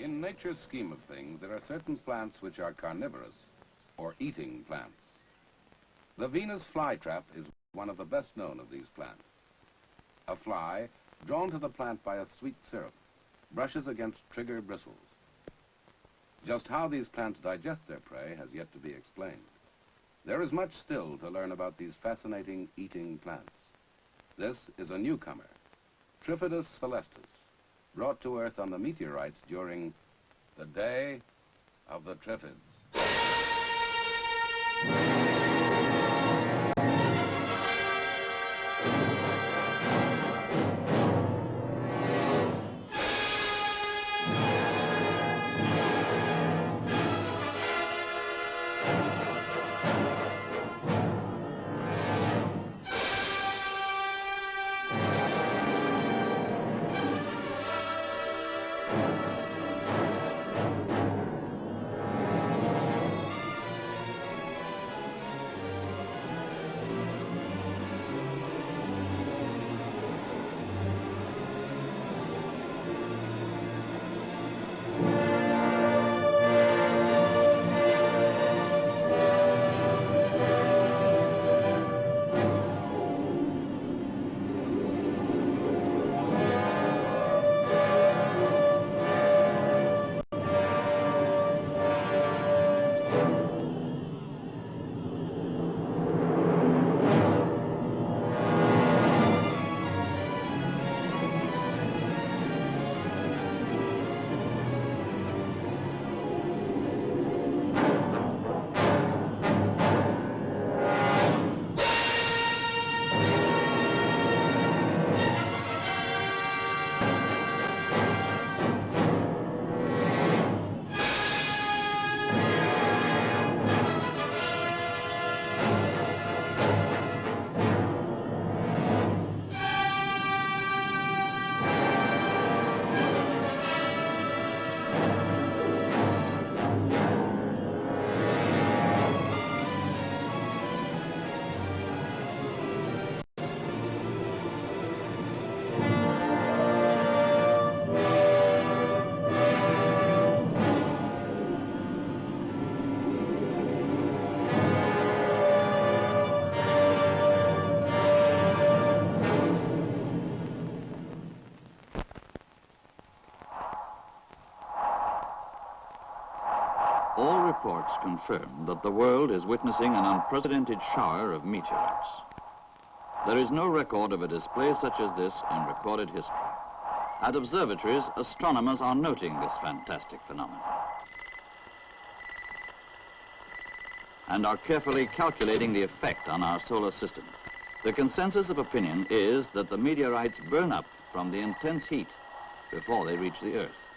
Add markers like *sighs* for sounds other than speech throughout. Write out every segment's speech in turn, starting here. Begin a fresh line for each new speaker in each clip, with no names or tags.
In nature's scheme of things, there are certain plants which are carnivorous, or eating plants. The Venus flytrap is one of the best known of these plants. A fly, drawn to the plant by a sweet syrup, brushes against trigger bristles. Just how these plants digest their prey has yet to be explained. There is much still to learn about these fascinating eating plants. This is a newcomer, Trifidus celestus, brought to Earth on the meteorites during the Day of the Triffids.
Reports confirm that the world is witnessing an unprecedented shower of meteorites. There is no record of a display such as this in recorded history. At observatories, astronomers are noting this fantastic phenomenon and are carefully calculating the effect on our solar system. The consensus of opinion is that the meteorites burn up from the intense heat before they reach the Earth.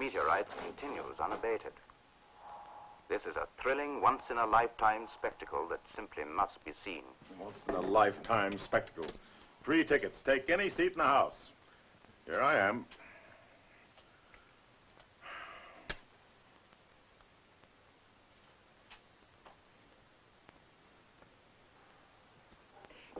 Meteorites continues unabated. This is a thrilling, once-in-a-lifetime spectacle that simply must be seen.
Once in a lifetime spectacle. Free tickets. Take any seat in the house. Here I am.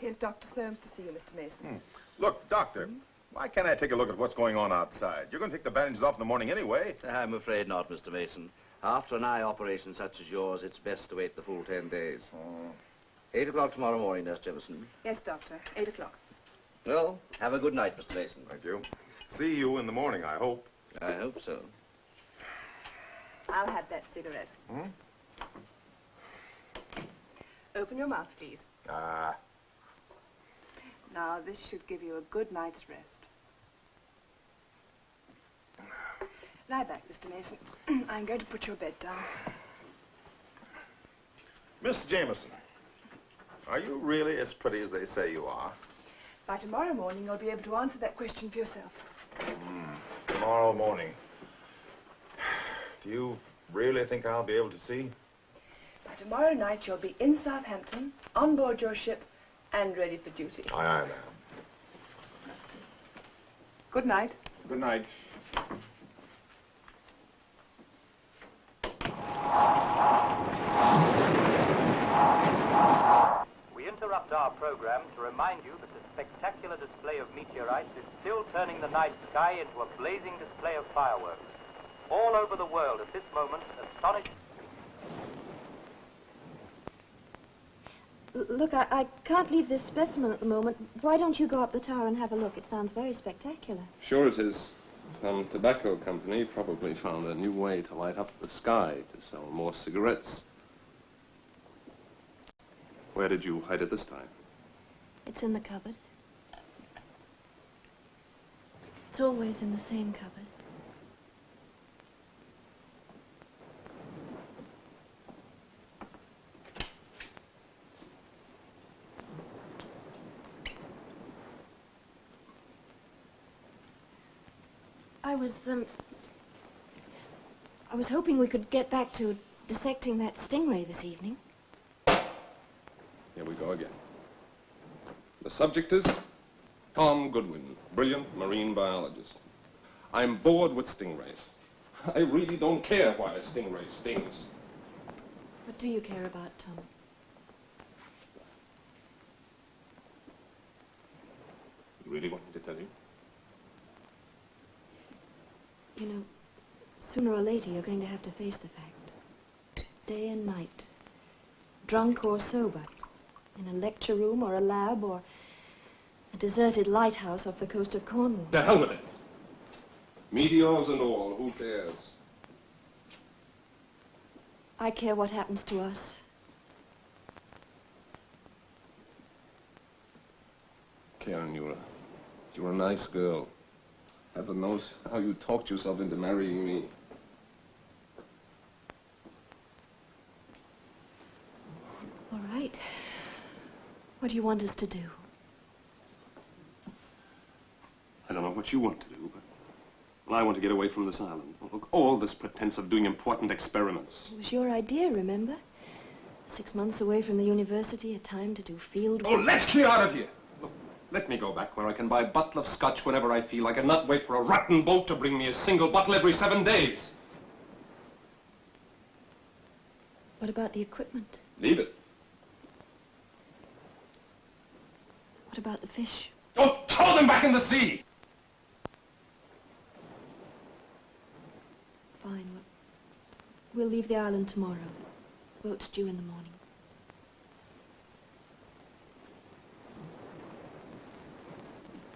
Here's Dr. Soames to see you, Mr. Masen. Hmm.
Look, Doctor, hmm? Why can't I take a look at what's going on outside? You're going to take the bandages off in the morning anyway.
I'm afraid not, Mr. Masen. After an eye operation such as yours, it's best to wait the full ten days.
Oh.
Eight o'clock tomorrow morning, Nurse Jefferson.
Yes, Doctor. Eight o'clock.
Well, have a good night, Mr. Masen.
Thank you. See you in the morning, I hope.
I hope so.
I'll have that cigarette.
Hmm?
Open your mouth, please.
Ah,
Now, this should give you a good night's rest. Lie back, Mr. Masen. *clears throat* I'm going to put your bed down.
Miss Jameson, are you really as pretty as they say you are?
By tomorrow morning, you'll be able to answer that question for yourself.
Hmm, tomorrow morning. Do you really think I'll be able to see?
By tomorrow night, you'll be in Southampton, on board your ship, and ready for duty.
Aye, aye, ma'am.
Good night.
Good night.
We interrupt our program to remind you that the spectacular display of meteorites is still turning the night sky into a blazing display of fireworks. All over the world at this moment, astonished...
Look, I, I can't leave this specimen at the moment. Why don't you go up the tower and have a look? It sounds very spectacular.
Sure it is. Some tobacco company probably found a new way to light up the sky to sell more cigarettes. Where did you hide it this time?
It's in the cupboard. It's always in the same cupboard. I was, um... I was hoping we could get back to dissecting that stingray this evening.
Here we go again. The subject is Tom Goodwin, brilliant marine biologist. I'm bored with stingrays. *laughs* I really don't care why a stingray stings.
What do you care about, Tom?
You really want me to tell you?
You know, sooner or later you're going to have to face the fact. Day and night. Drunk or sober. In a lecture room or a lab or a deserted lighthouse off the coast of Cornwall.
The hell with it. Meteors and all, who cares?
I care what happens to us.
Karen, you're a, you're a nice girl. Heaven knows how you talked yourself into marrying me.
All right. What do you want us to do?
I don't know what you want to do, but well, I want to get away from this island. Look, all this pretense of doing important experiments.
It was your idea, remember? Six months away from the university, a time to do field
Oh,
work.
let's clear out of here. Let me go back where I can buy a bottle of scotch whenever I feel like and not wait for a rotten boat to bring me a single bottle every seven days.
What about the equipment?
Leave it.
What about the fish?
Oh, throw them back in the sea!
Fine. We'll, we'll leave the island tomorrow. Boat's due in the morning.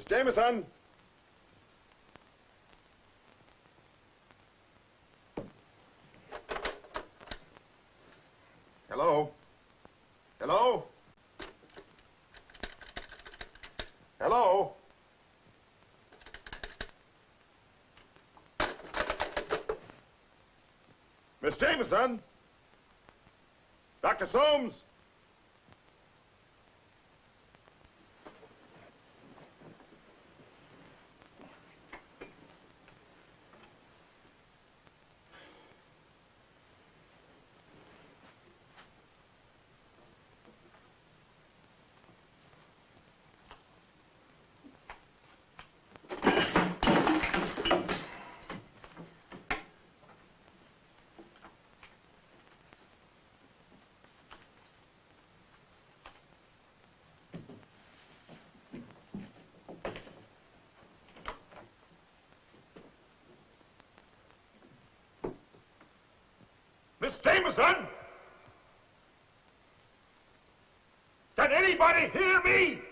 Miss Jameson. Hello? Hello? Hello? Miss Jameson? Dr. Soames? Jameson? Can anybody hear me?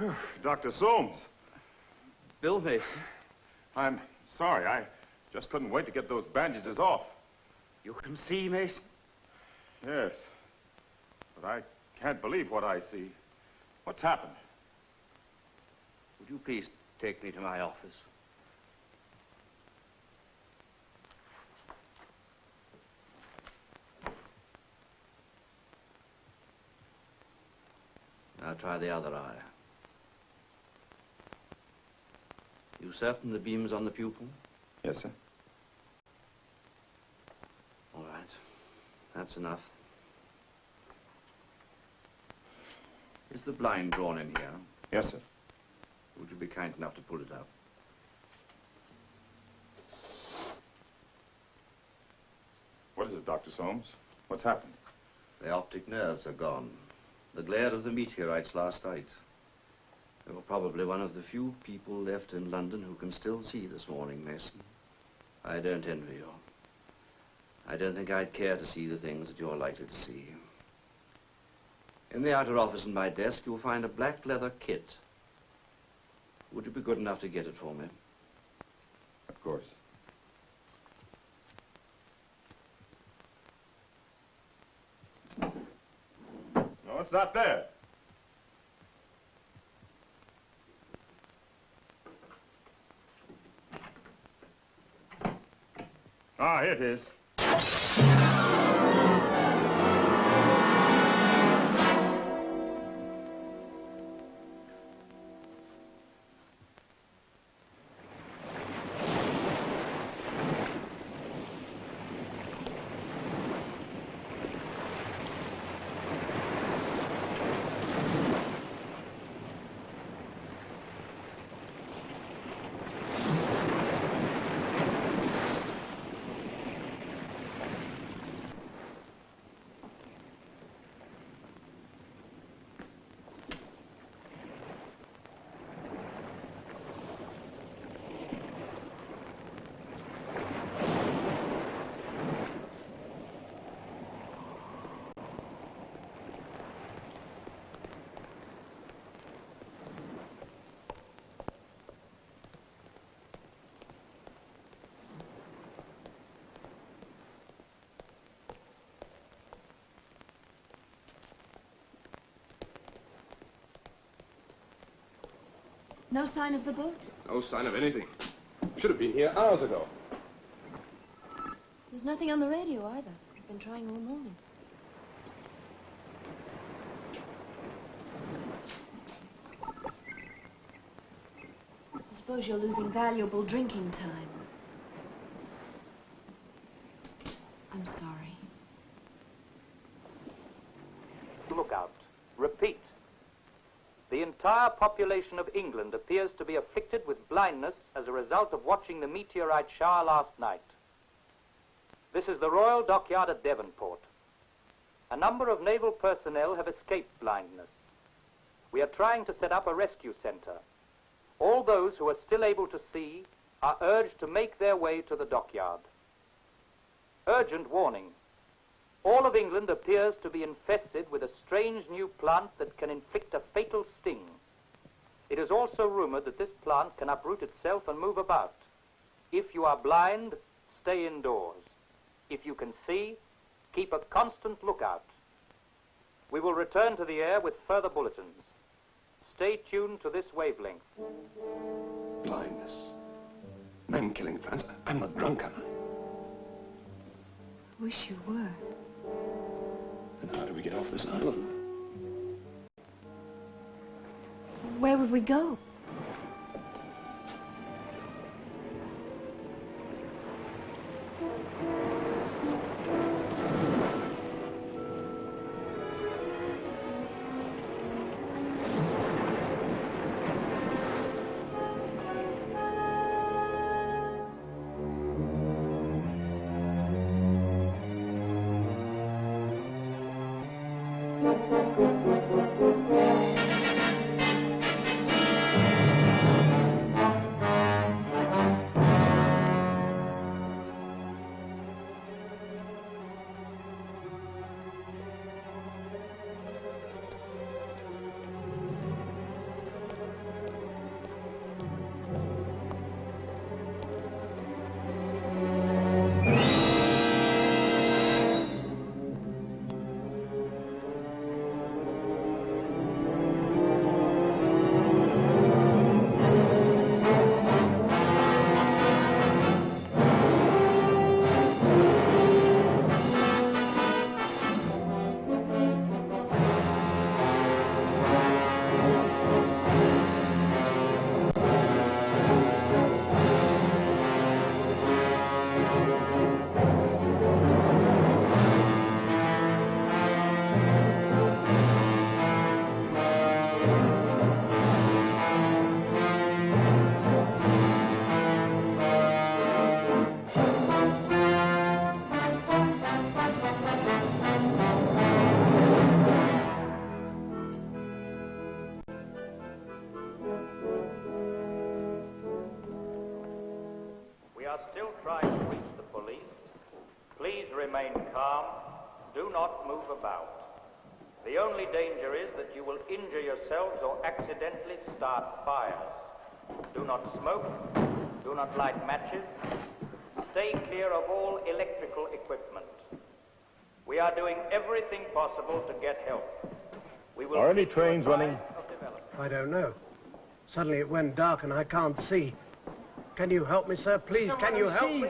*sighs* Dr. Soames.
Bill Masen.
I'm sorry. I just couldn't wait to get those bandages off.
You can see, Masen?
Yes. But I can't believe what I see. What's happened?
Would you please take me to my office? Now try the other eye. You certain the beam's on the pupil?
Yes, sir.
All right. That's enough. Is the blind drawn in here?
Yes, sir.
Would you be kind enough to pull it up?
What is it, Dr. Soames? What's happened?
The optic nerves are gone. The glare of the meteorites last night. You were probably one of the few people left in London who can still see this morning, Masen. I don't envy you. I don't think I'd care to see the things that you're likely to see. In the outer office in my desk, you'll find a black leather kit. Would you be good enough to get it for me?
Of course. No, it's not there. Ah, here it is.
No sign of the boat?
No sign of anything. Should have been here hours ago.
There's nothing on the radio either. I've been trying all morning. I suppose you're losing valuable drinking time. I'm sorry.
Look out. Repeat. The entire population of England appears to be afflicted with blindness as a result of watching the meteorite shower last night. This is the Royal Dockyard at Devonport. A number of naval personnel have escaped blindness. We are trying to set up a rescue center. All those who are still able to see are urged to make their way to the dockyard. Urgent warning. All of England appears to be infested with a strange new plant that can inflict a fatal sting. It is also rumored that this plant can uproot itself and move about. If you are blind, stay indoors. If you can see, keep a constant lookout. We will return to the air with further bulletins. Stay tuned to this wavelength.
Blindness. Men-killing plants. I'm not drunk, am I?
Wish you were.
And how do we get off this island?
Where would we go?
Any
keep
trains running?
I don't know. Suddenly it went dark and I can't see. Can you help me, sir? Please, can you help me?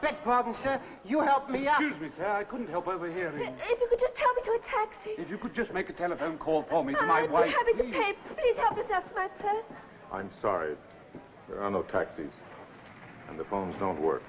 Beg pardon, sir. You help me up.
Excuse me, sir. I couldn't help overhearing.
If you could just help me to a taxi.
If you could just make a telephone call for me to my
I'd
wife.
be happy
please.
to pay. Please help yourself to my purse.
I'm sorry. There are no taxis. And the phones don't work.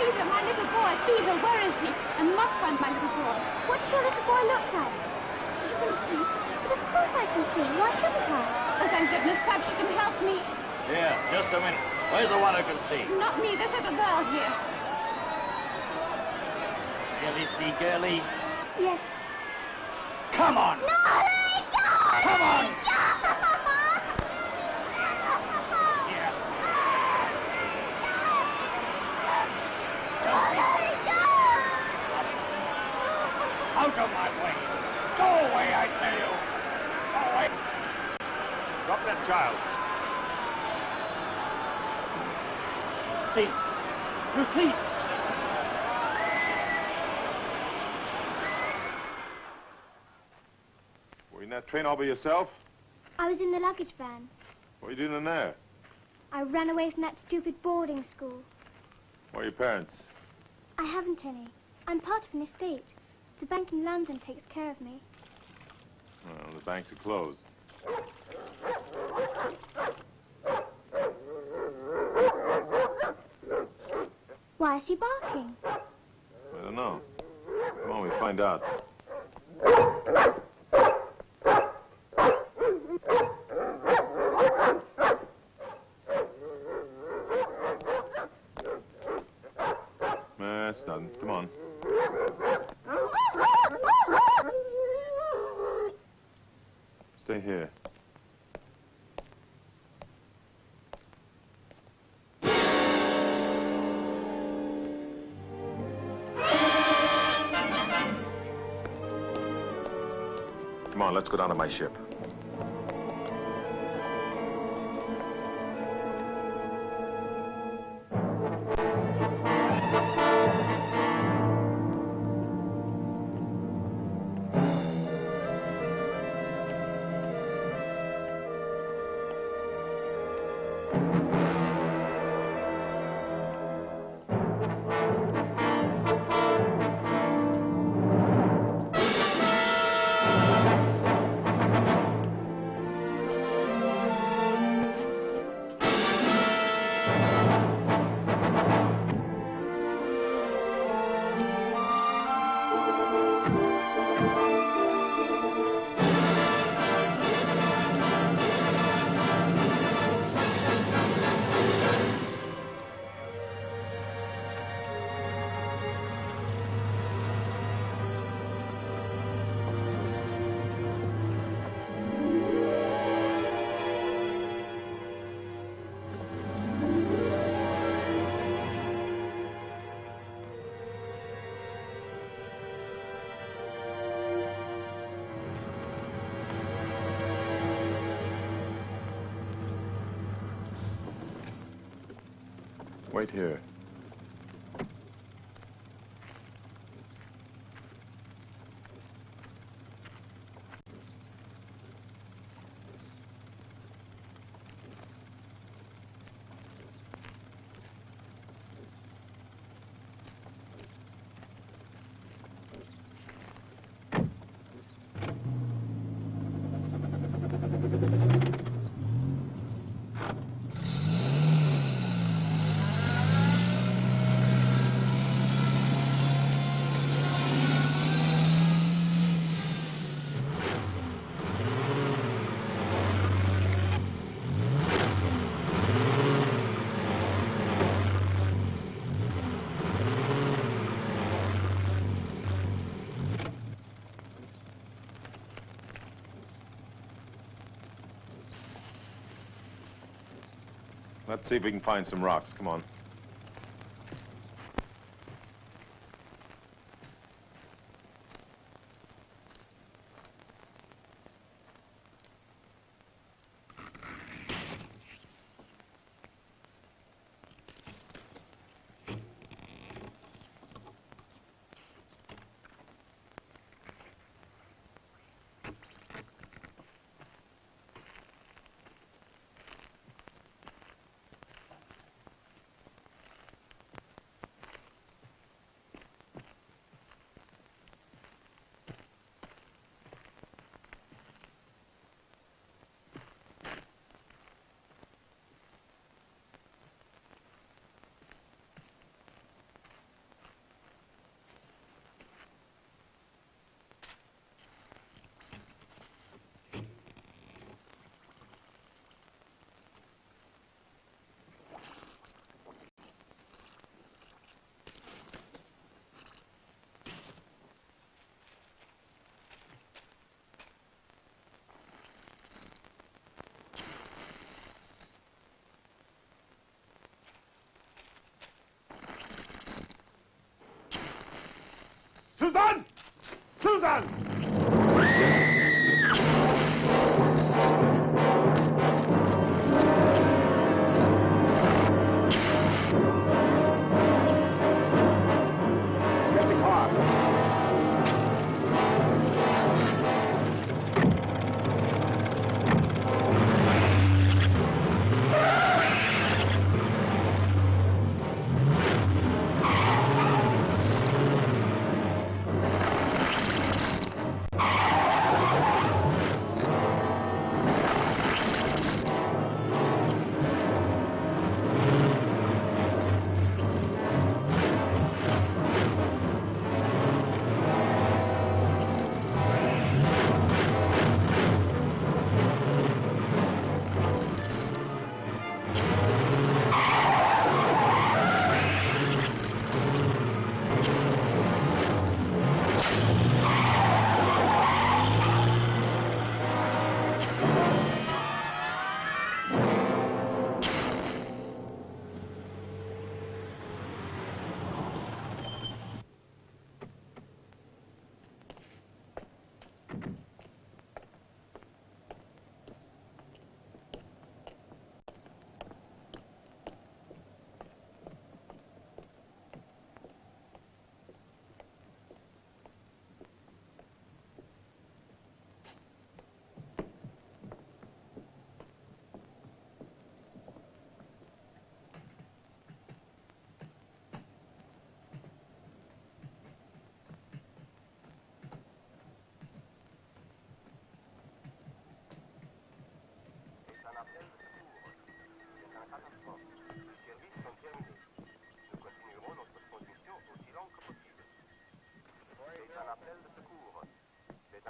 Peter, my little boy. Peter, where is he? I must find my little boy. What does your little boy look like? You can see. But of course I can see. Why shouldn't I? Oh, thank goodness. Perhaps you can help me.
Here, just a minute. Where's the one who can see?
Not me. This little girl here.
Really see, girlie?
Yes.
Come on!
No, let go!
Come on!
Here.
Out of my way! Go away, I tell you! Go away!
Drop that child.
Thief! You thief!
Were you in that train all by yourself?
I was in the luggage van.
What were you doing in there?
I ran away from that stupid boarding school.
Where are your parents?
I haven't any. I'm part of an estate. The bank in London takes care of me.
Well, the banks are closed.
Why is he barking?
I don't know. Come on, we find out. That's nothing. Come on. Stay here. Let's go down to my ship. Wait here. Let's see if we can find some rocks. Come on.
Susan! Susan!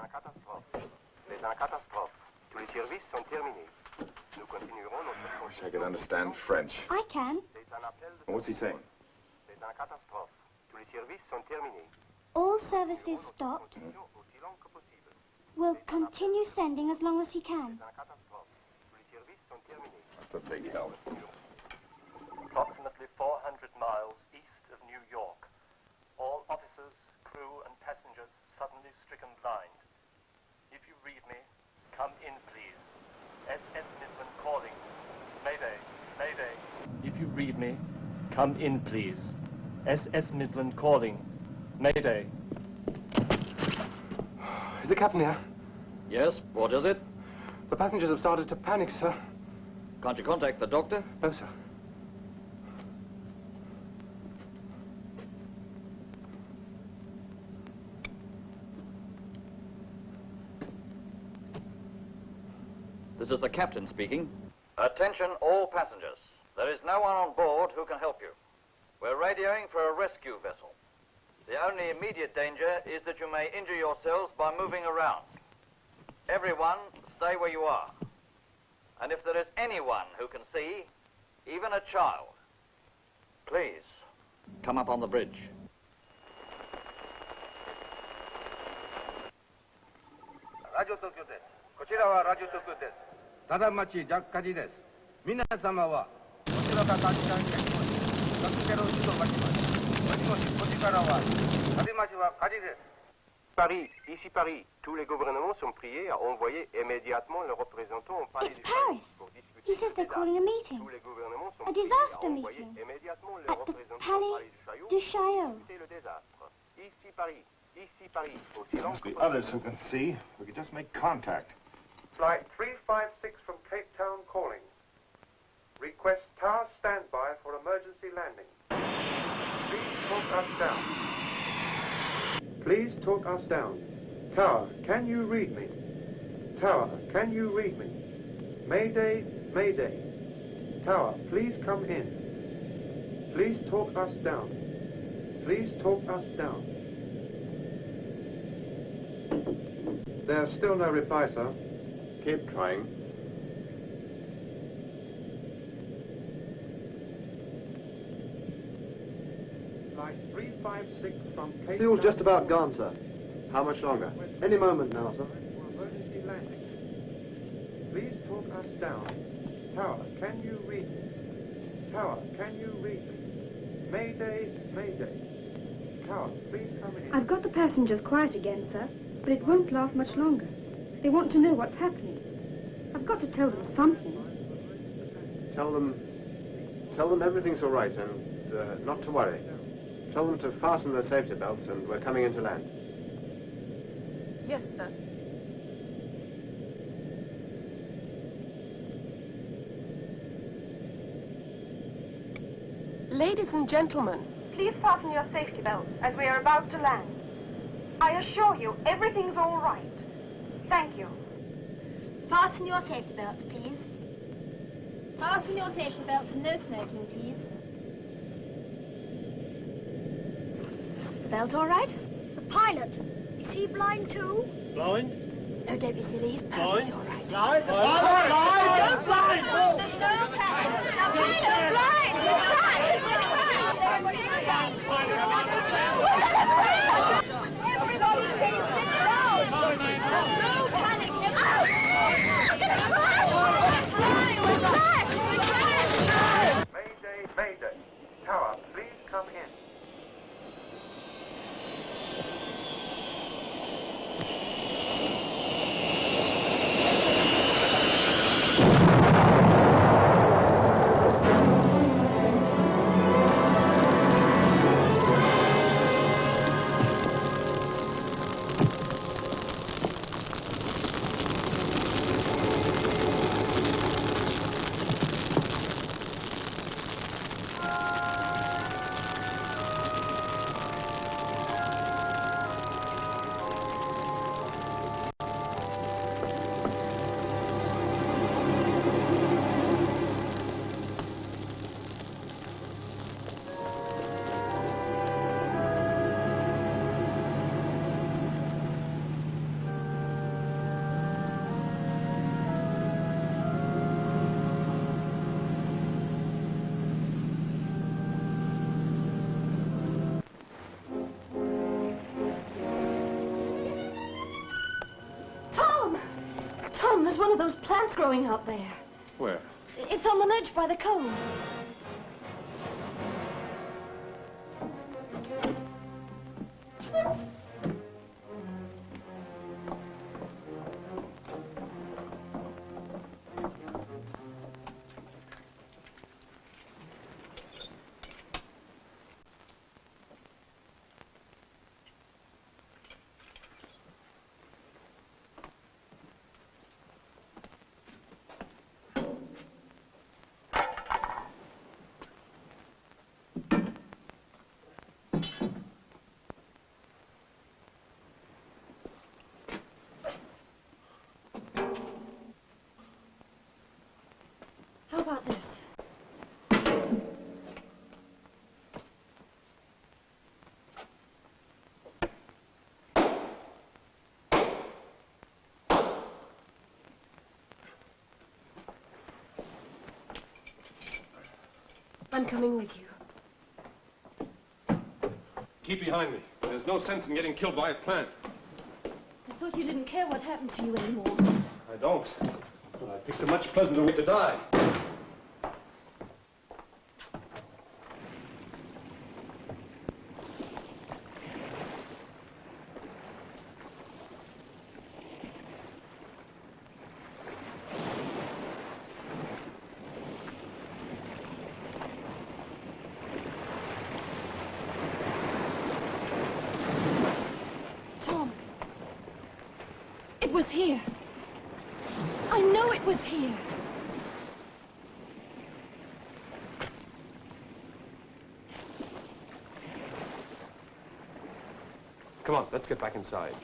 Un catastrophe. C'est un catastrophe. Tous les services sont terminés. Nous continuerons notre
I wish I could understand French.
I can.
C'est un appel de
What's he saying?
C'est un catastrophe. Tous les services sont terminés.
All services stopped.
Aussi long que possible.
Will continue sending as long as he can.
C'est un catastrophe. Tous les services sont terminés.
That's a big help.
approximately 400 miles east of New York. All officers, crew, and passengers suddenly stricken blind. If you read me, come in, please. SS Midland calling. Mayday, Mayday. If you read me, come in, please. SS Midland calling. Mayday.
Is the captain here?
Yes, what is it?
The passengers have started to panic, sir.
Can't you contact the doctor?
No, sir.
This is the captain speaking. Attention all passengers. There is no one on board who can help you. We're radioing for a rescue vessel. The only immediate danger is that you may injure yourselves by moving around. Everyone, stay where you are. And if there is anyone who can see, even a child, please come up on the bridge.
ラジオ東京です。こちらはラジオ東京です。
ici Paris, tous les gouvernements sont priés à envoyer immédiatement
It's. He says they're calling a meeting. A disaster meeting. At the Palais
du Chaillot. Ici Paris. Ici Paris.
There must be others who can see. We could just make contact.
Flight 356 from Cape Town calling. Request tower standby for emergency landing. Please talk us down. Please talk us down. Tower, can you read me? Tower, can you read me? Mayday, Mayday. Tower, please come in. Please talk us down. Please talk us down. There's still no reply, sir.
Keep trying.
Flight 356 from Cape
Fuel's just about gone, sir. How much longer? Any moment now, sir.
Emergency landing. Please talk us down. Tower, can you read me? Tower, can you read me? Mayday, Mayday. Tower, please come in.
I've got the passengers quiet again, sir, but it won't last much longer. They want to know what's happening. I've got to tell them something.
Tell them, tell them everything's all right and uh, not to worry. Tell them to fasten their safety belts and we're coming in to land.
Yes, sir.
Ladies and gentlemen,
Please fasten your safety belts as we are about to land. I assure you, everything's all right. Thank you.
Fasten your safety belts, please. Fasten your safety belts and no smoking, please. The belt all right? The pilot. Is he blind too?
Blind?
No, don't be silly. He's perfectly
Blind?
all right.
Blind? The pilot? Blind? Don't blind!
There's no pilot. The pilot blind. We're trying. We're
plants growing out there.
Where?
It's on the ledge by the cove. I'm coming with you.
Keep behind me. There's no sense in getting killed by a plant.
I thought you didn't care what happened to you anymore.
I don't. But I picked a much pleasanter way to die.
it was here. I know it was here.
Come on, let's get back inside.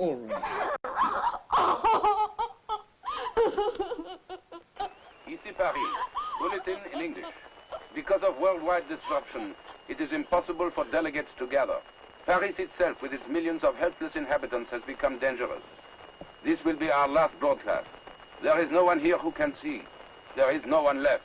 All right. *laughs*
Ici Paris. Bulletin in English. Because of worldwide disruption, it is impossible for delegates to gather. Paris itself, with its millions of helpless inhabitants, has become dangerous. This will be our last broadcast. There is no one here who can see. There is no one left.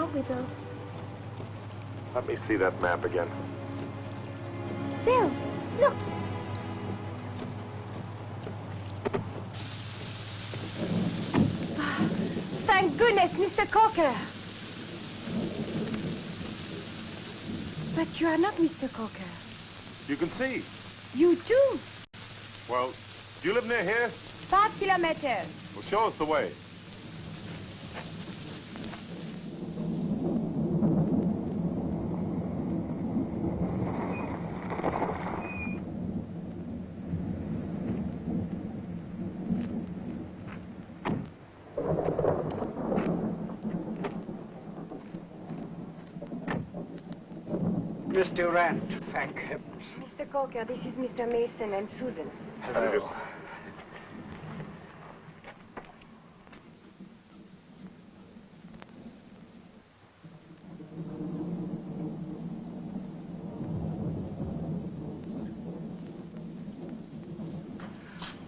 we?
Let me see that map again.
Bill, look.
Ah, thank goodness, Mr. Coker. But you are not Mr. Coker.
You can see.
You too.
Well, do you live near here?
Five kilometers.
Well, show us the way.
Miss Durant, thank heavens.
Mr. Coker, this is Mr. Masen and Susan.
Hello.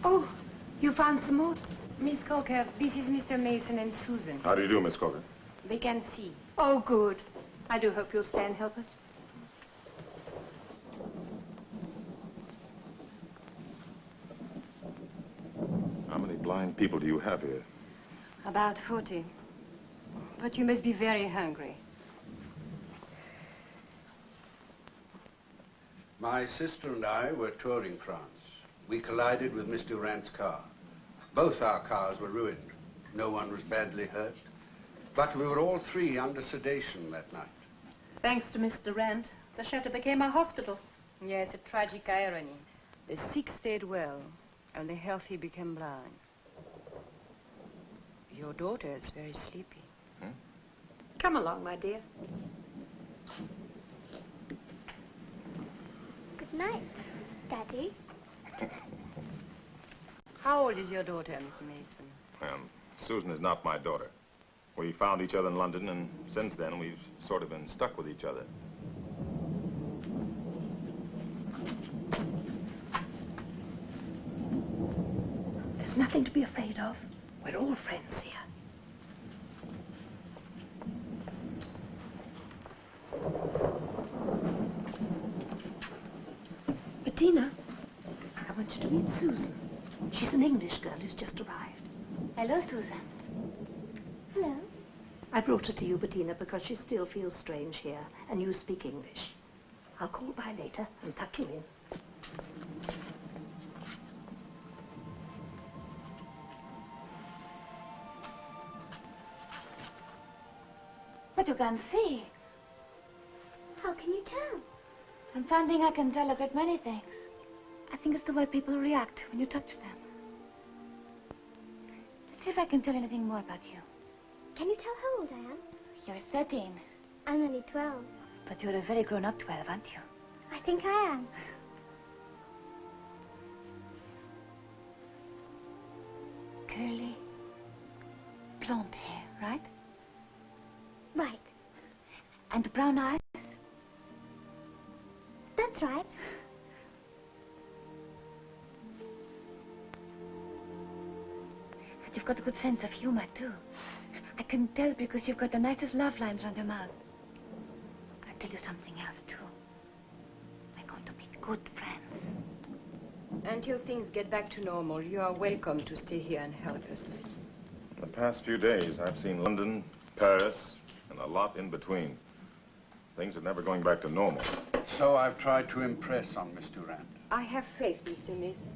Oh, you found some more? Miss Coker, this is Mr. Masen and Susan.
How do you do, Miss Coker?
They can see.
Oh, good. I do hope you'll stay and help us.
How many blind people do you have here?
About 40. But you must be very hungry.
My sister and I were touring France. We collided with Miss Durant's car. Both our cars were ruined. No one was badly hurt. But we were all three under sedation that night.
Thanks to Miss Durant, the chateau became a hospital.
Yes, a tragic irony. The sick stayed well, and the healthy became blind. Your daughter is very sleepy.
Come along, my dear.
Good night, Daddy.
How old is your daughter, Miss Masen?
Um, Susan is not my daughter. We found each other in London, and since then we've sort of been stuck with each other.
There's nothing to be afraid of. We're all friends here. Bettina, I want you to meet Susan. She's an English girl who's just arrived.
Hello, Susan. Hello.
I brought her to you, Bettina, because she still feels strange here, and you speak English. I'll call by later and tuck you in.
You can see.
How can you tell?
I'm finding I can tell a great many things. I think it's the way people react when you touch them. Let's see if I can tell anything more about you.
Can you tell how old I am?
You're 13,
I'm only 12.
but you're a very grown-up 12, aren't you?
I think I am.
Curly, blonde hair, right?
Right.
And brown eyes?
That's right.
And you've got a good sense of humor, too. I can tell because you've got the nicest love lines around your mouth. I'll tell you something else, too. We're going to be good friends.
Until things get back to normal, you are welcome to stay here and help us.
The past few days, I've seen London, Paris, and a lot in between. Things are never going back to normal.
So I've tried to impress on Miss Durant.
I have faith, Mr. Masen.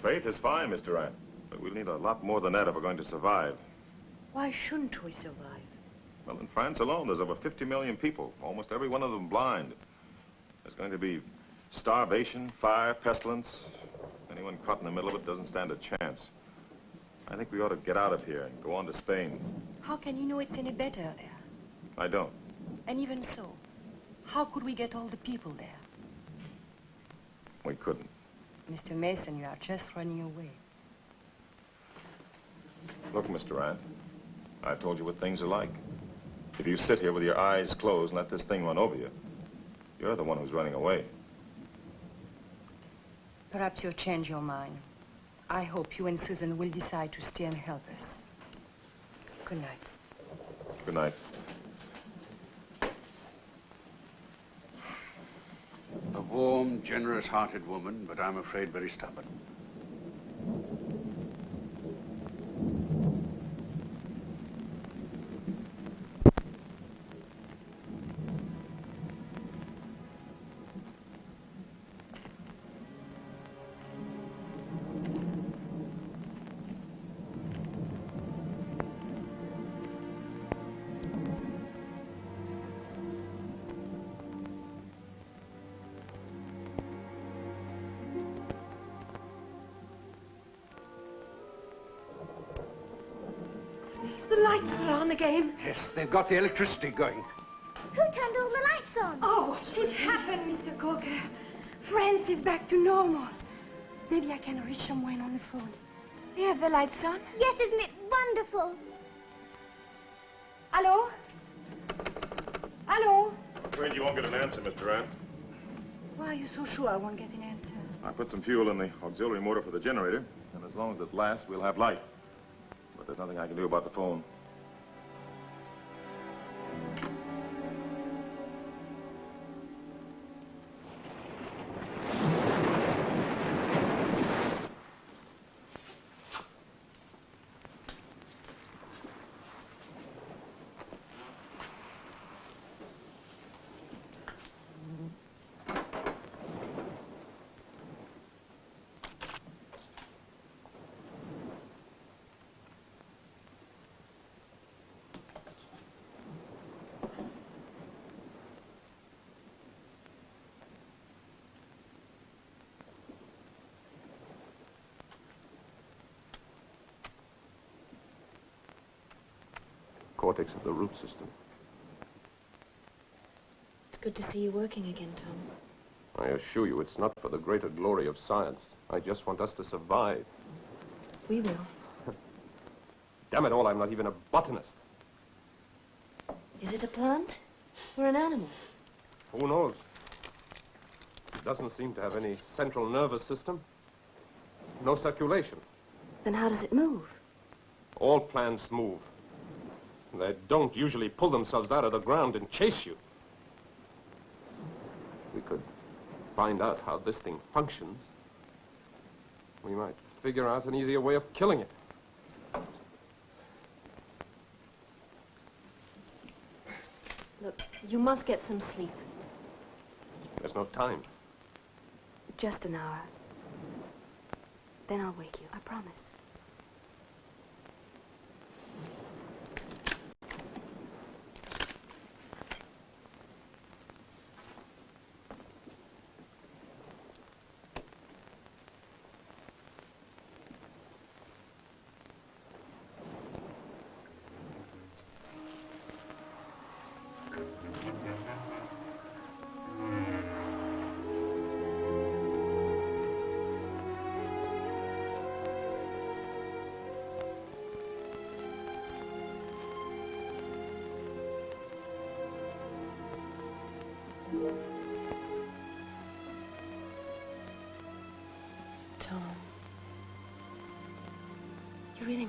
Faith is fine, Miss Durant, but we'll need a lot more than that if we're going to survive.
Why shouldn't we survive?
Well, in France alone, there's over 50 million people, almost every one of them blind. There's going to be starvation, fire, pestilence. Anyone caught in the middle of it doesn't stand a chance. I think we ought to get out of here and go on to Spain.
How can you know it's any better there?
I don't.
And even so, how could we get all the people there?
We couldn't.
Mr. Masen, you are just running away.
Look, Mr. Rand, I've told you what things are like. If you sit here with your eyes closed and let this thing run over you, you're the one who's running away.
Perhaps you'll change your mind. I hope you and Susan will decide to stay and help us. Good night.
Good night.
A warm, generous-hearted woman, but I'm afraid very stubborn. They've got the electricity going.
Who turned all the lights on?
Oh, it happened, Mr. Coker. France is back to normal. Maybe I can reach someone on the phone.
They have the lights on?
Yes, isn't it wonderful?
Hello? Hello?
I'm afraid you won't get an answer, Mr. Durant.
Why are you so sure I won't get an answer?
I put some fuel in the auxiliary motor for the generator, and as long as it lasts, we'll have light. But there's nothing I can do about the phone.
Cortex of the root system.
It's good to see you working again, Tom.
I assure you, it's not for the greater glory of science. I just want us to survive.
We will. *laughs*
Damn it all, I'm not even a botanist.
Is it a plant or an animal?
Who knows? It doesn't seem to have any central nervous system. No circulation.
Then how does it move?
All plants move. They don't usually pull themselves out of the ground and chase you. We could find out how this thing functions. We might figure out an easier way of killing it.
Look, you must get some sleep.
There's no time.
Just an hour. Then I'll wake you, I promise.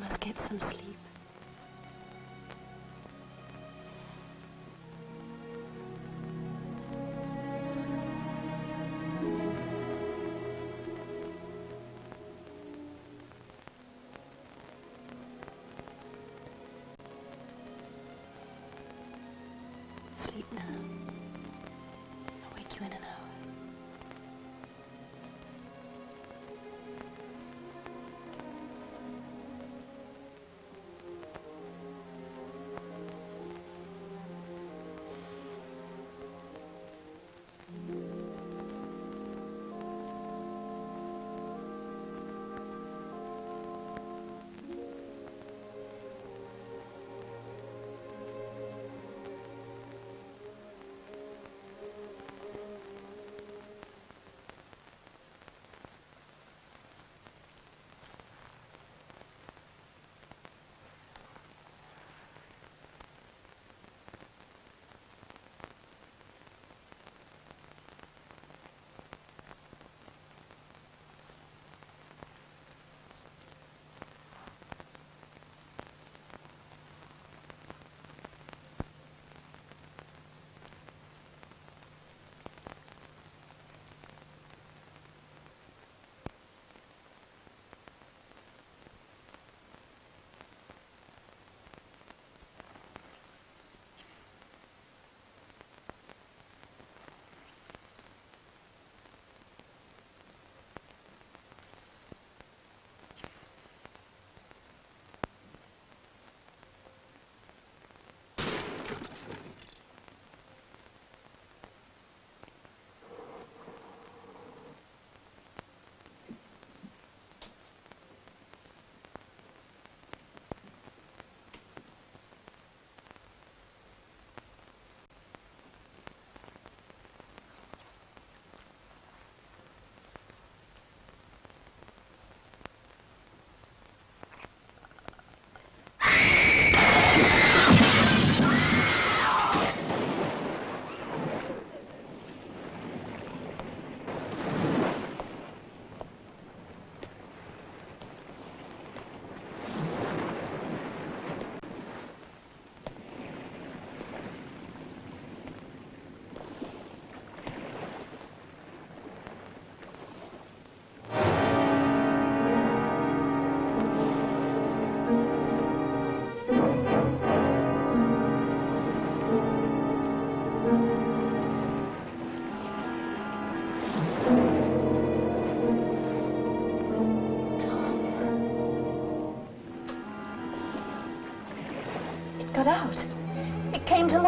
Must get some sleep. Sleep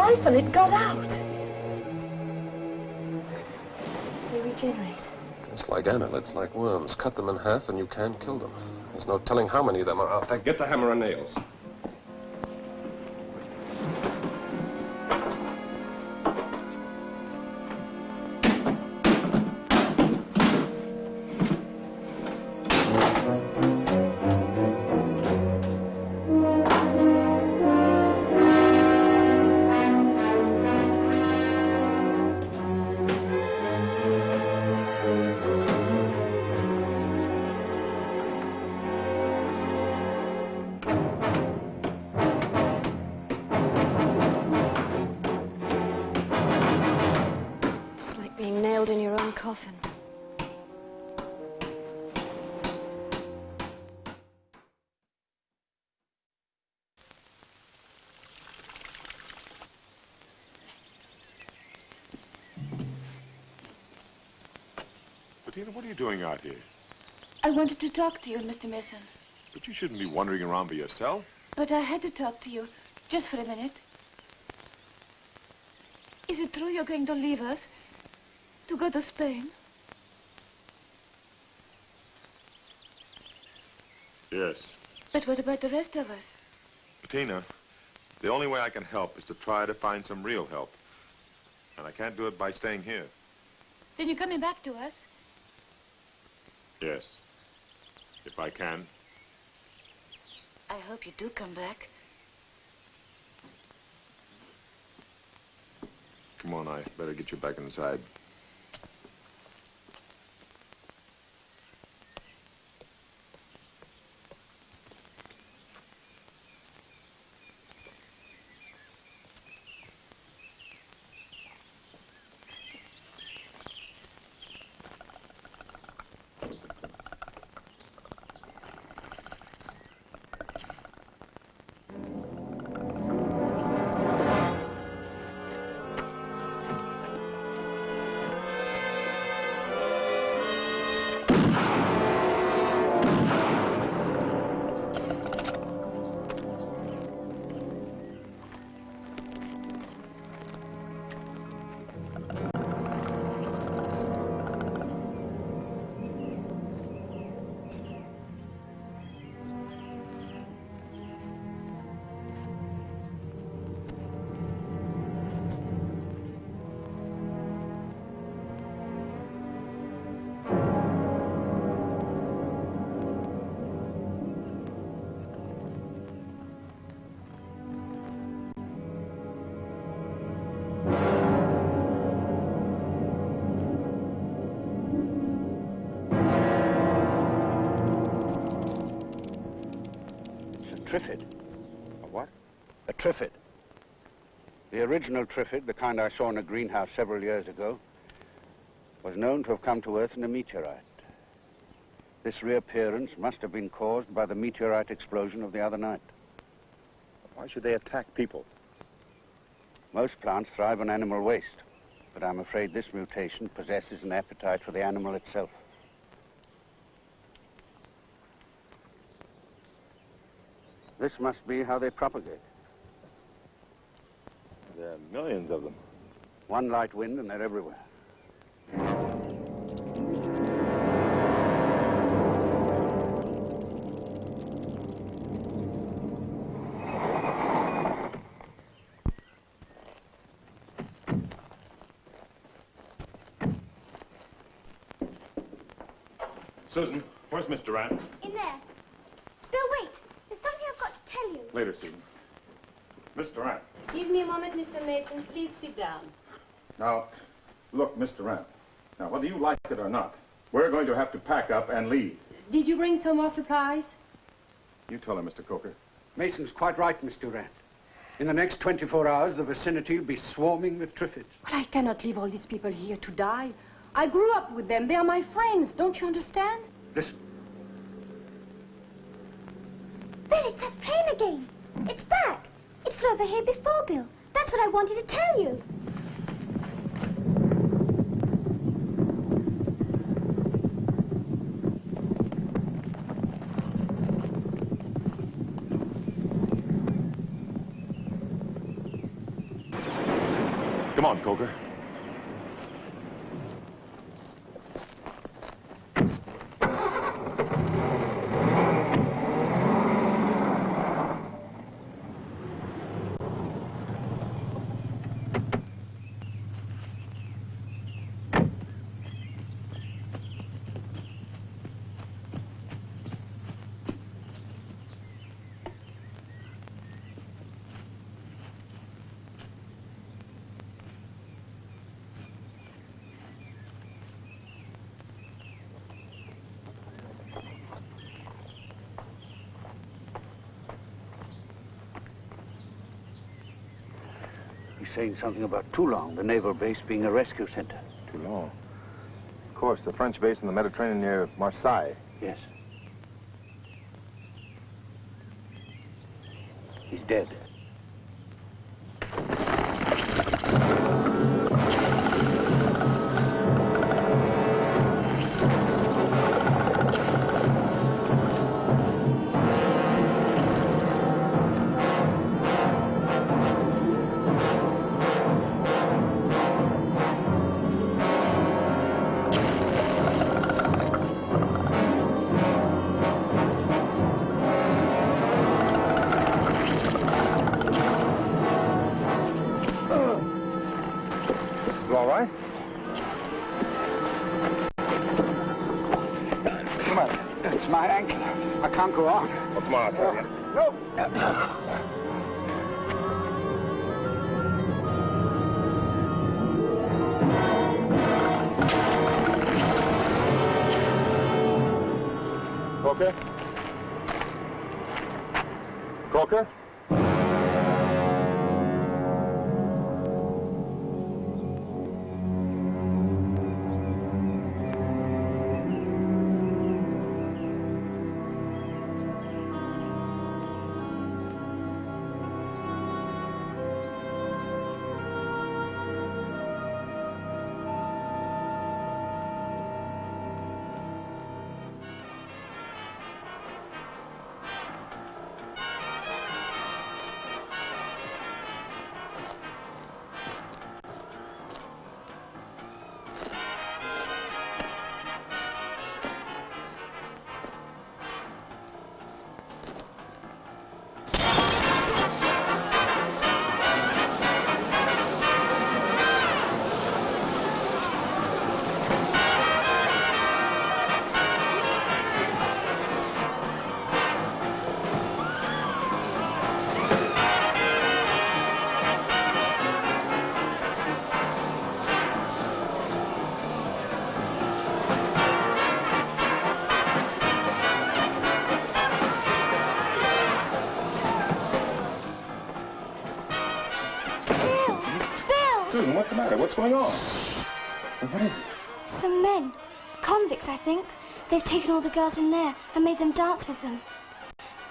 It came to life and it got out. They regenerate.
It's like annelids, like worms. Cut them in half and you can't kill them. There's no telling how many of them are out there.
Get the hammer and nails.
Bettina, what are you doing out here?
I wanted to talk to you, Mr. Masen.
But you shouldn't be wandering around by yourself.
But I had to talk to you, just for a minute. Is it true you're going to leave us? To go to Spain?
Yes.
But what about the rest of us?
Bettina, the only way I can help is to try to find some real help. And I can't do it by staying here.
Then you're coming back to us?
Yes. If I can.
I hope you do come back.
Come on, I better get you back inside.
The original Triffid, the kind I saw in a greenhouse several years ago, was known to have come to Earth in a meteorite. This reappearance must have been caused by the meteorite explosion of the other night.
Why should they attack people?
Most plants thrive on animal waste, but I'm afraid this mutation possesses an appetite for the animal itself. This must be how they propagate.
There are millions of them.
One light wind and they're everywhere.
Susan, where's Mr. Durant?
In there. Bill, wait. There's something I've got to tell you.
Later, Susan. Mr. Durant.
Give me a moment, Mr. Masen. Please sit down.
Now, look, Mr. Durant. Now, whether you like it or not, we're going to have to pack up and leave.
Did you bring some more supplies?
You tell her, Mr. Coker.
Masen's quite right, Mr. Durant. In the next 24 hours, the vicinity will be swarming with Triffids.
But I cannot leave all these people here to die. I grew up with them. They are my friends. Don't you understand?
Listen.
Bill, it's that plane again. It's back. It flew over here before, Bill. That's what I wanted to tell you.
Come on, Coker.
He's saying something about Toulon, the naval base being a rescue center.
Toulon?
Of course, the French base in the Mediterranean near Marseille.
Yes.
Coker? Coker? Going on? What is it?
Some men. Convicts, I think. They've taken all the girls in there and made them dance with them.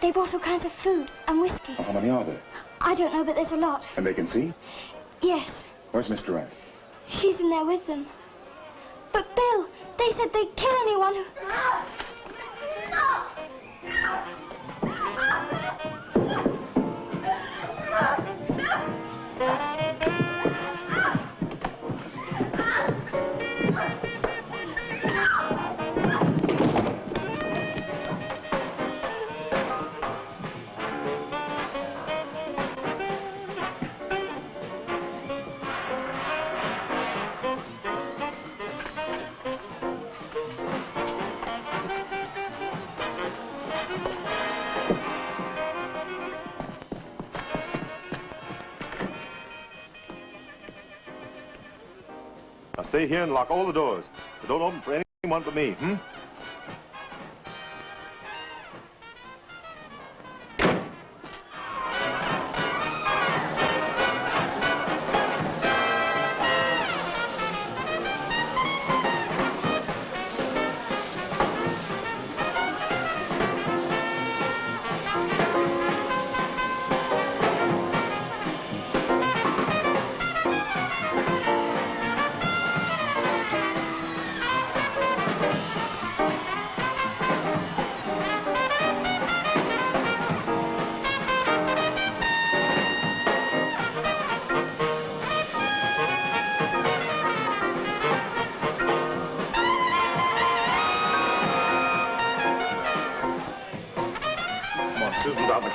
They brought all kinds of food and whiskey.
How many are there?
I don't know, but there's a lot.
And they can see?
Yes,
Where's Miss Durrant?
she's in there with them. But Bill, they said they'd kill anyone who...
Now stay here and lock all the doors. But don't open for anyone but me, hmm?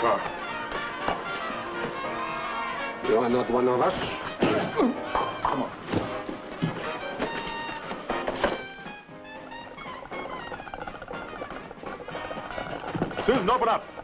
You are not one of us.
Come on. Susan, open up.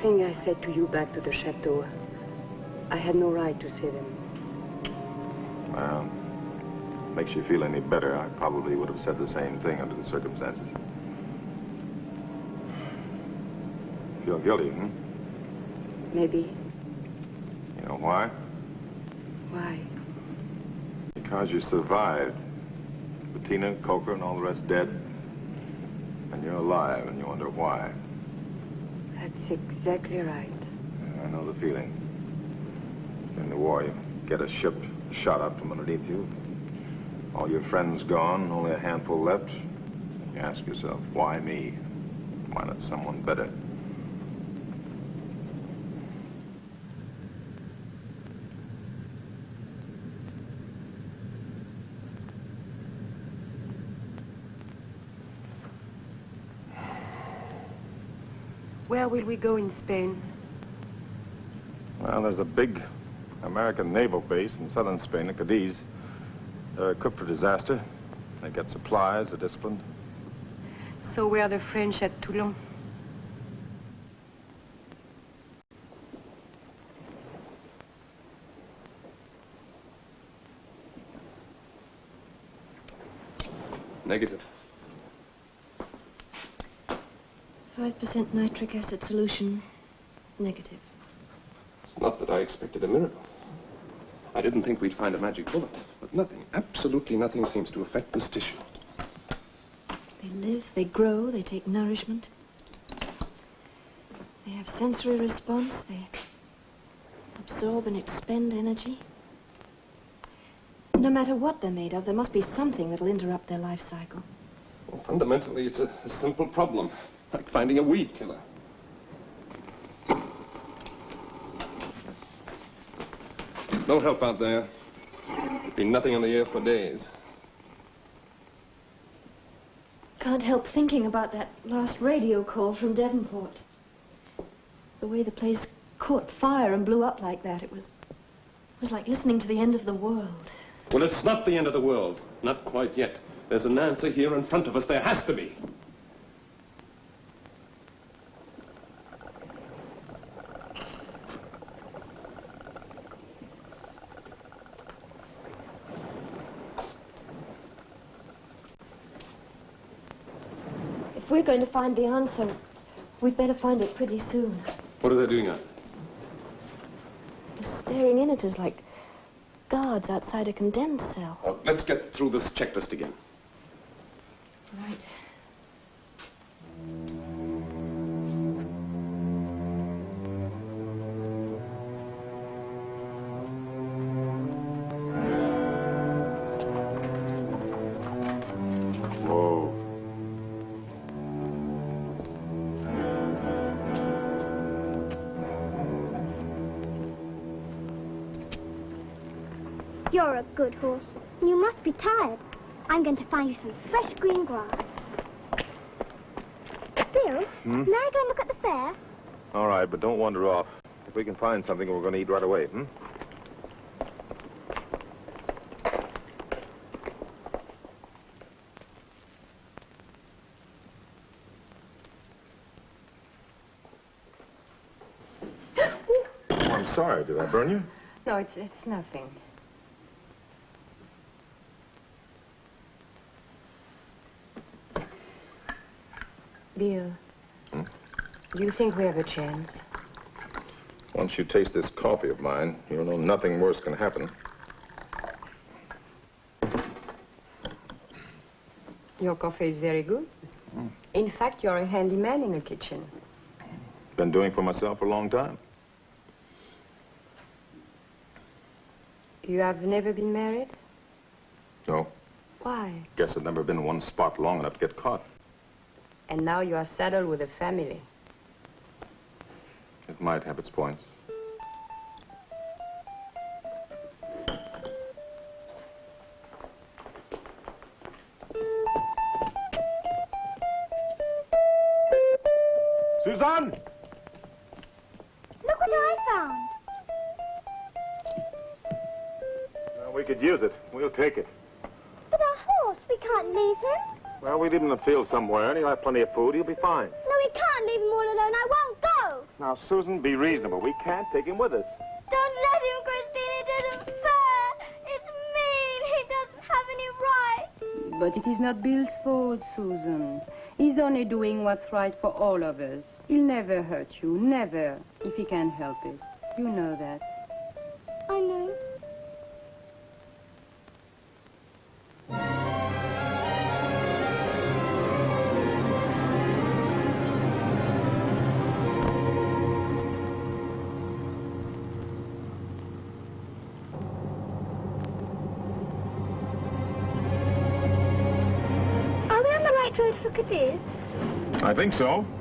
Thing I said to you back to the chateau, I had no right to say them.
Well, makes you feel any better. I probably would have said the same thing under the circumstances. Feel guilty, hmm?
Maybe.
You know why?
Why?
Because you survived. Bettina, Coker, and all the rest dead. And you're alive, and you wonder why.
That's exactly right.
I know the feeling. In the war, you get a ship shot up from underneath you. All your friends gone, only a handful left. You ask yourself, why me? Why not someone better?
Where will we go in Spain?
Well, there's a big American naval base in southern Spain, at Cadiz. They're equipped for disaster. They get supplies, they're disciplined.
So where are the French at Toulon.
Negative.
5% nitric acid solution. Negative.
It's not that I expected a miracle. I didn't think we'd find a magic bullet, but nothing, absolutely nothing seems to affect this tissue.
They live, they grow, they take nourishment. They have sensory response, they absorb and expend energy. No matter what they're made of, there must be something that'll interrupt their life cycle.
Well, fundamentally, it's a, a simple problem, like finding a weed killer. No help out there. Been nothing in the air for days.
Can't help thinking about that last radio call from Devonport. The way the place caught fire and blew up like that, it was, it was like listening to the end of the world.
Well, it's not the end of the world. Not quite yet. There's an answer here in front of us. There has to be.
If we're going to find the answer, we'd better find it pretty soon.
What are they doing now?
They're staring in at us like guards outside a condemned cell.
Oh, let's get through this checklist again.
Right.
Good horse. You must be tired. I'm going to find you some fresh green grass. Bill,
Hmm?
may I go and look at the fair?
All right, but don't wander off. If we can find something, we're going to eat right away, hmm? *gasps* I'm sorry. Did I burn you?
No, it's, it's nothing. Bill,
Hmm?
do you think we have a chance?
Once you taste this coffee of mine, you'll know nothing worse can happen.
Your coffee is very good. In fact, you're a handyman in the kitchen.
Been doing for myself for a long time.
You have never been married?
No,
Why?
guess I've never been in one spot long enough to get caught.
And now you are saddled with a family.
It might have its points.
Somewhere, and he'll have plenty of food. He'll be fine.
No, we can't leave him all alone. I won't go.
Now, Susan, be reasonable. We can't take him with us.
Don't let him, Christine. It isn't fair. It's mean. He doesn't have any right.
But it is not Bill's fault, Susan. He's only doing what's right for all of us. He'll never hurt you, never, if he can help it. You know that.
Think so.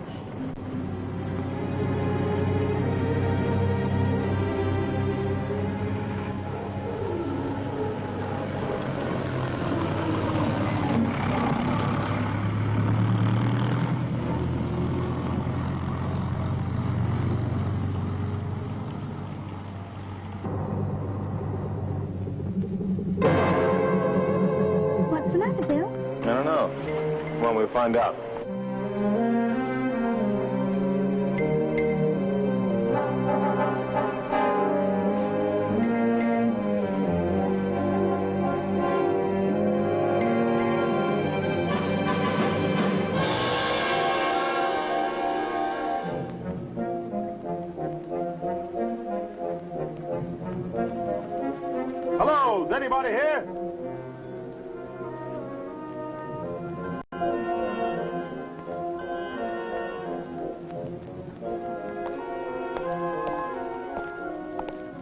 Anybody here?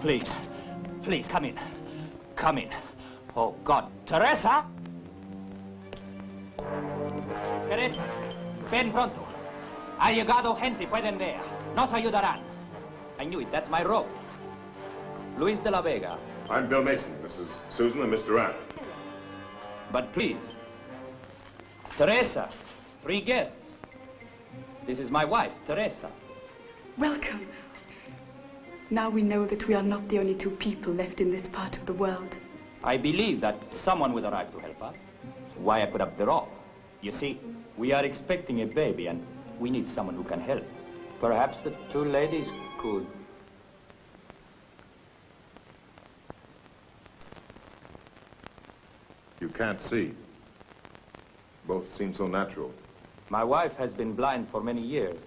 Please, please, come in. Come in. Oh, God. Teresa! Teresa, ven pronto. Ha llegado gente, pueden ver. Nos ayudarán. I knew it, that's my rope. Luis de la Vega.
I'm Bill Masen. This is Susan and Mr. Rand.
But please, Teresa, three guests. This is my wife, Teresa.
Welcome. Now we know that we are not the only two people left in this part of the world.
I believe that someone will arrive to help us. That's why I put up the rope. You see, we are expecting a baby and we need someone who can help. Perhaps the two ladies could.
You can't see. Both seem so natural.
My wife has been blind for many years.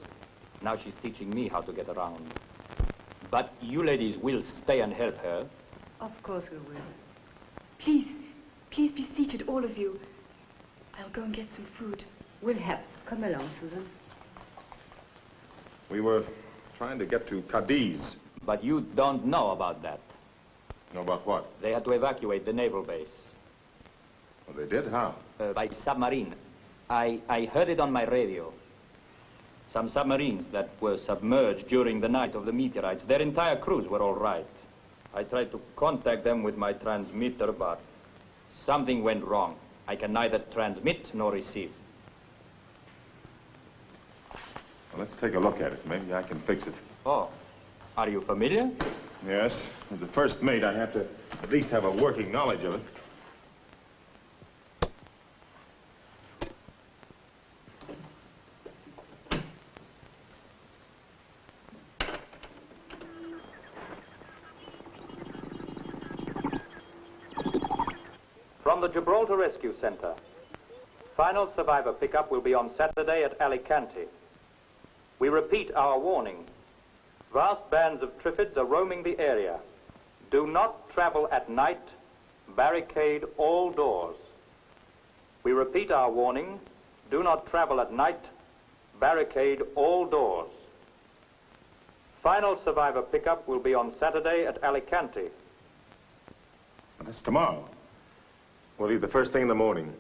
Now she's teaching me how to get around. But you ladies will stay and help her.
Of course we will. Please, please be seated, all of you. I'll go and get some food.
We'll help. Come along, Susan.
We were trying to get to Cadiz.
But you don't know about that.
Know about what?
They had to evacuate the naval base.
Well, they did? How?
Uh, by submarine. I, I heard it on my radio. Some submarines that were submerged during the night of the meteorites, their entire crews were all right. I tried to contact them with my transmitter, but something went wrong. I can neither transmit nor receive.
Well, let's take a look at it. Maybe I can fix it.
Oh, are you familiar?
Yes. As the first mate, I have to at least have a working knowledge of it.
Gibraltar Rescue Center. Final survivor pickup will be on Saturday at Alicante. We repeat our warning. Vast bands of Triffids are roaming the area. Do not travel at night. Barricade all doors. We repeat our warning. Do not travel at night. Barricade all doors. Final survivor pickup will be on Saturday at Alicante.
That's tomorrow. We'll leave the first thing in the morning.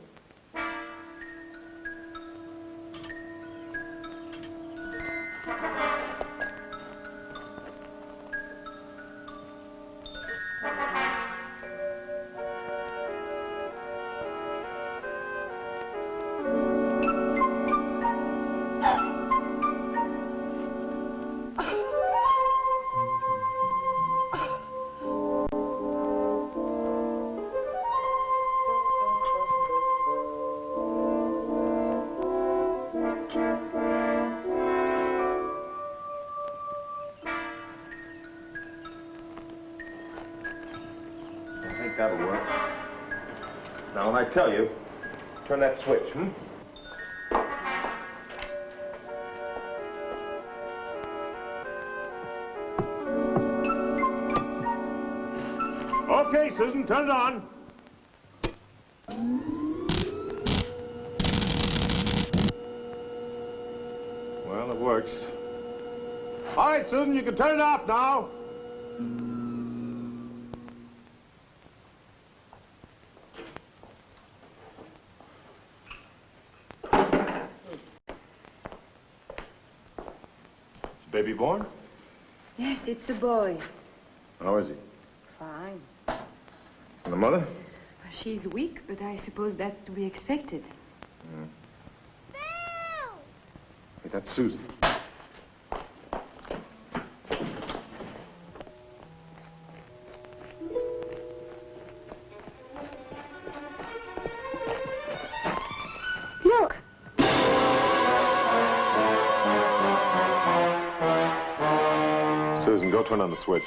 I tell you, turn that switch, hmm? Okay, Susan, turn it on. Well, it works. All right, Susan, you can turn it off now. Baby born?
Yes, it's a boy.
How is he?
Fine.
And the mother?
Uh, she's weak, but I suppose that's to be expected.
Hey, that's Susan. On the switch.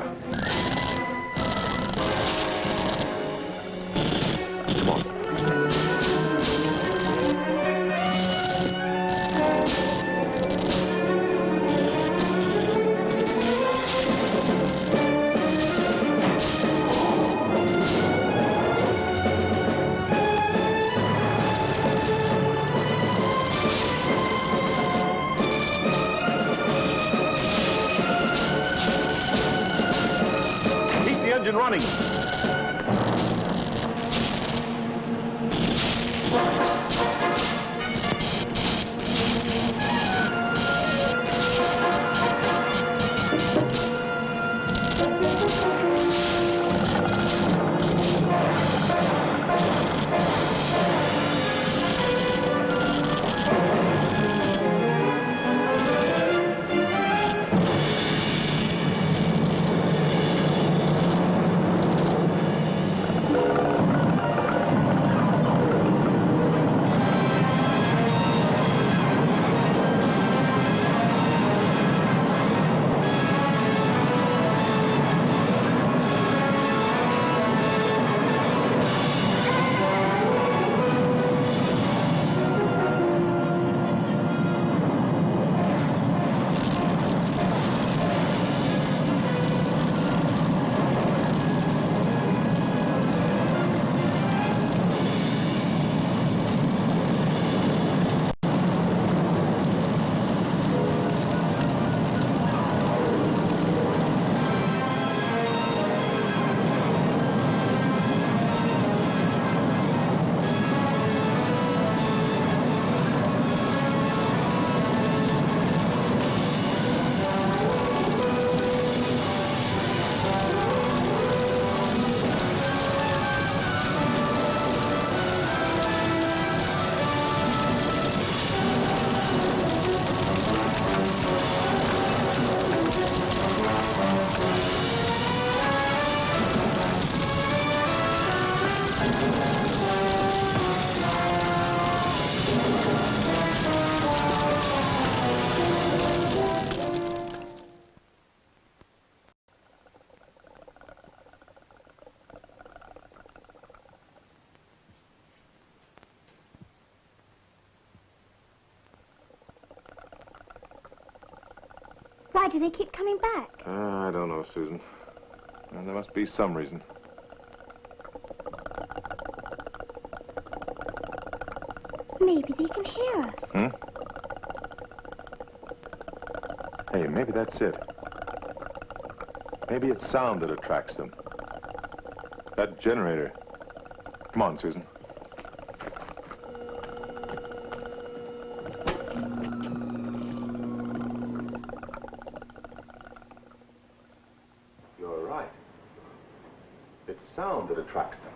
Power.
Why do they keep coming back?
Uh, I don't know, Susan. There must be some reason.
Maybe they can hear us.
Hmm? Hey, maybe that's it. Maybe it's sound that attracts them. That generator. Come on, Susan. You're right. It's sound that attracts them.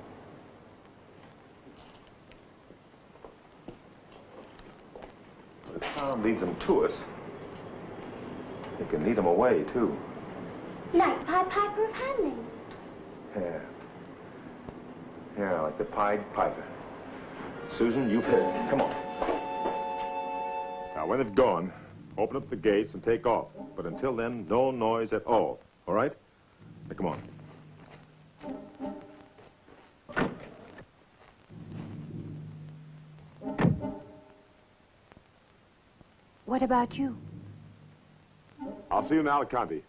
But if leads them to us, it can lead them away, too.
Like Pied Piper of Hamelin.
Yeah. Yeah, like the Pied Piper. Susan, you've hit it. Come on. Now, when they've gone, open up the gates and take off. But until then, no noise at all. All right?
What about you?
I'll see you in Alicante.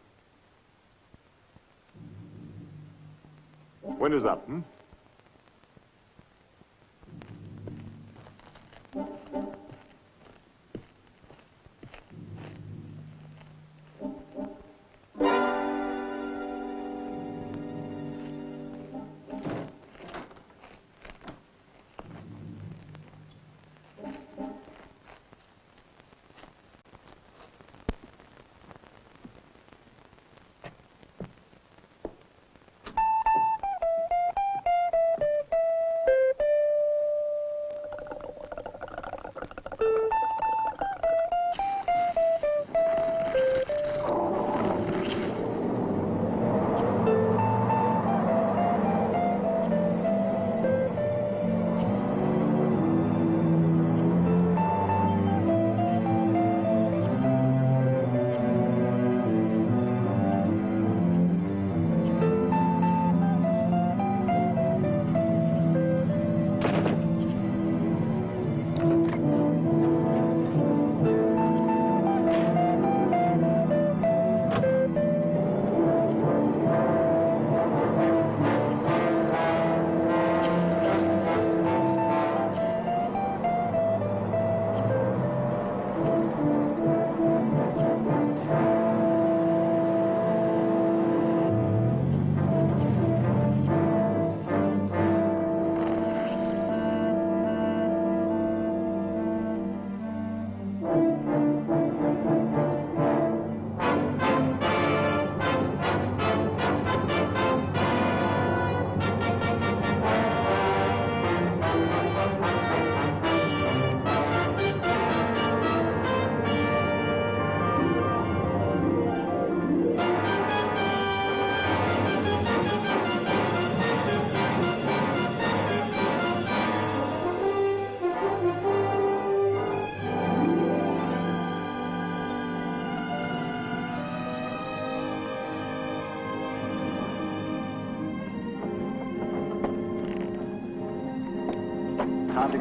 Winter's up, hmm?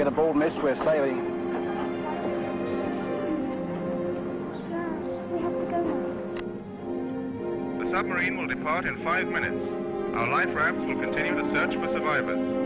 Time to get aboard, miss. We're sailing.
The submarine will depart in five minutes. Our life rafts will continue to search for survivors.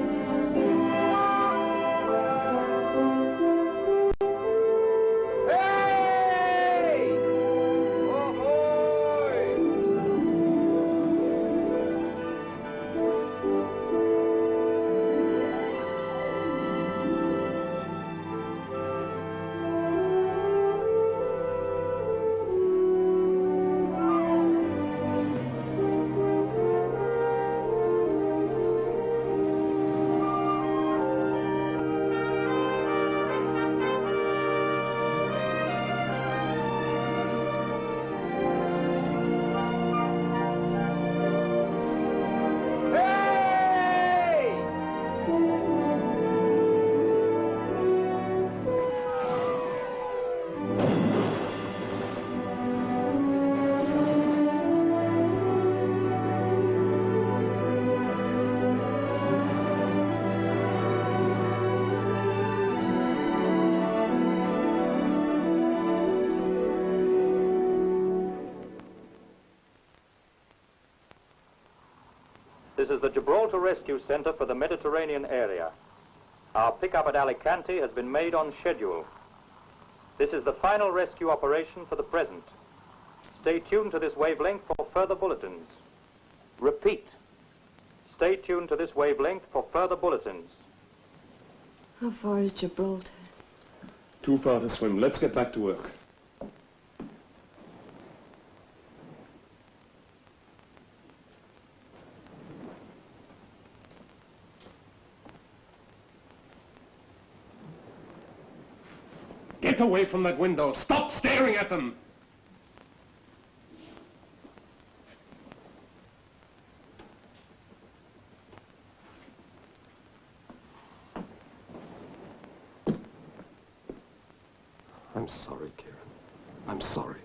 The Gibraltar Rescue Center for the Mediterranean area. Our pickup at Alicante has been made on schedule. This is the final rescue operation for the present. Stay tuned to this wavelength for further bulletins. Repeat. Stay tuned to this wavelength for further bulletins.
How far is Gibraltar?
Too far to swim. Let's get back to work. Get away from that window. Stop staring at them.
I'm sorry, Karen. I'm sorry.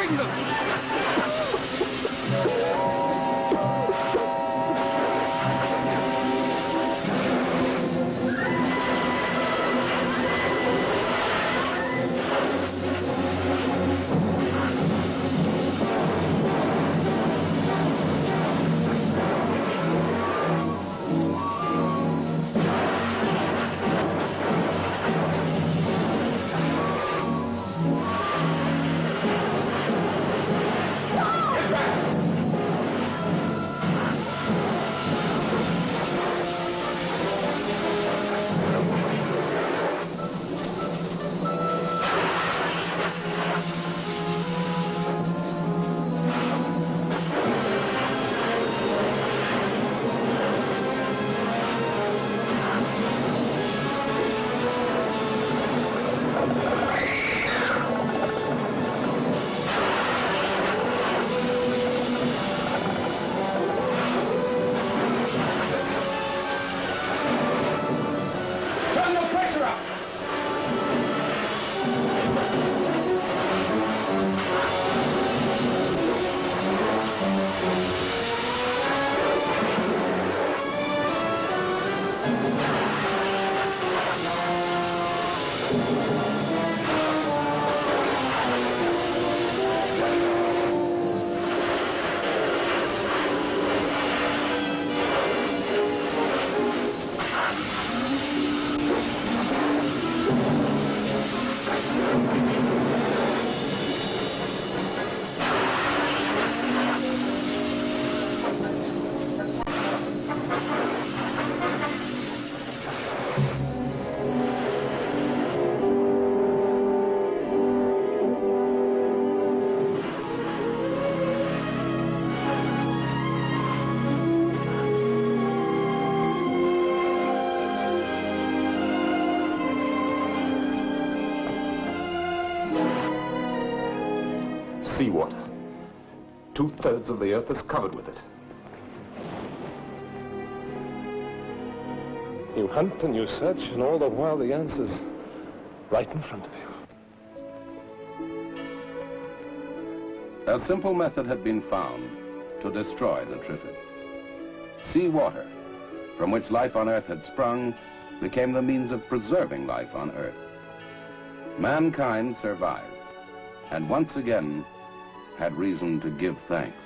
Dissolving them! Two-thirds of the earth is covered with it. You hunt and you search, and all the while the answer's right in front of you.
A simple method had been found to destroy the triffids. Sea water, from which life on Earth had sprung, became the means of preserving life on Earth. Mankind survived, and once again had reason to give thanks.